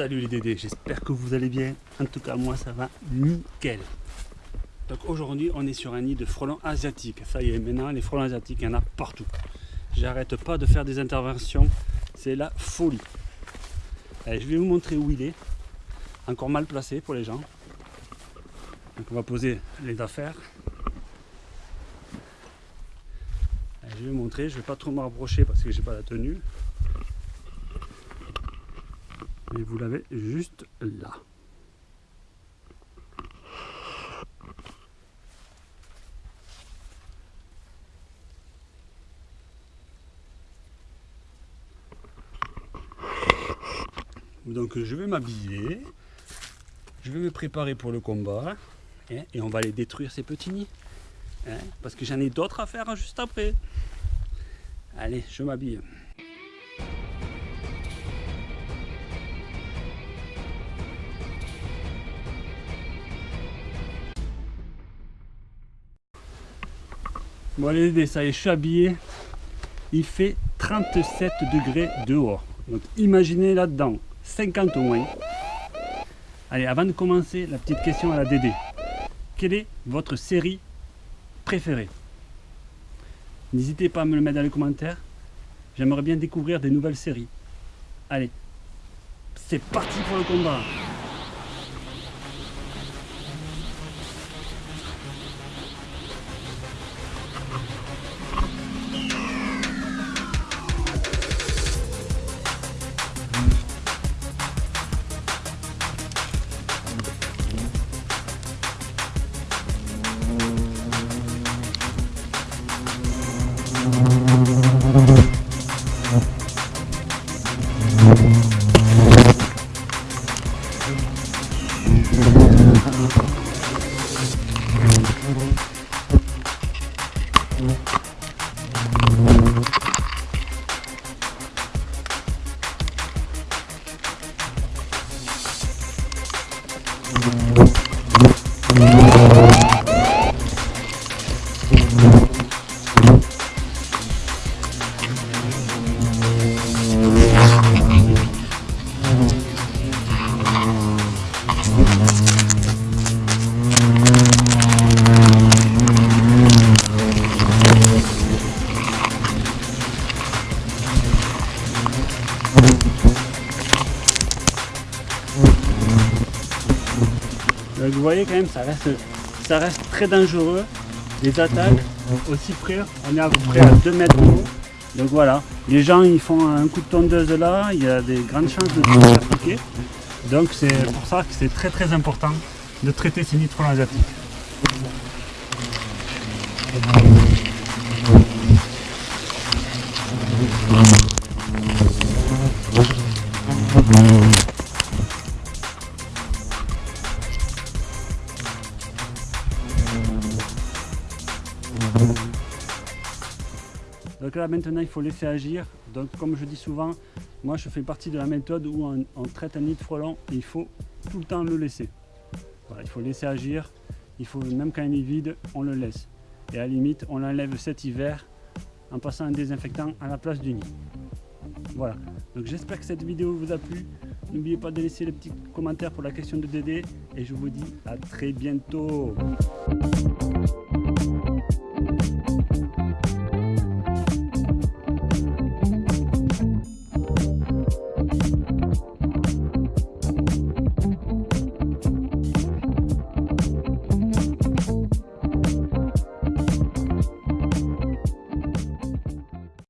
Salut les Dédés, j'espère que vous allez bien. En tout cas, moi ça va nickel. Donc aujourd'hui, on est sur un nid de frelons asiatiques. Ça y est, maintenant, les frelons asiatiques, il y en a partout. J'arrête pas de faire des interventions. C'est la folie. Allez, je vais vous montrer où il est. Encore mal placé pour les gens. Donc on va poser les affaires. Allez, je vais vous montrer. Je vais pas trop me rapprocher parce que j'ai pas la tenue. Et vous l'avez juste là. Donc je vais m'habiller, je vais me préparer pour le combat hein, et on va aller détruire ces petits nids. Hein, parce que j'en ai d'autres à faire juste après. Allez, je m'habille. Bon allez, ça est, je suis habillé. Il fait 37 degrés dehors. Donc imaginez là-dedans, 50 au moins. Allez, avant de commencer, la petite question à la DD. Quelle est votre série préférée? N'hésitez pas à me le mettre dans les commentaires. J'aimerais bien découvrir des nouvelles séries. Allez, c'est parti pour le combat Thank you. Vous voyez quand même, ça reste, ça reste très dangereux. Les attaques, aussi près, on est à peu près à 2 mètres de haut. Donc voilà, les gens ils font un coup de tondeuse là, il y a des grandes chances de se faire piquer. Donc c'est pour ça que c'est très très important de traiter ces nitrons asiatiques. Donc là maintenant il faut laisser agir. Donc comme je dis souvent, moi je fais partie de la méthode où on, traite un nid de frelon et il faut tout le temps le laisser. il faut laisser agir, il faut même quand il est vide, on le laisse. Et à la limite, on l'enlève cet hiver en passant un désinfectant à la place du nid. Voilà, donc j'espère que cette vidéo vous a plu. N'oubliez pas de laisser le petit commentaire pour la question de Dédé et je vous dis à très bientôt.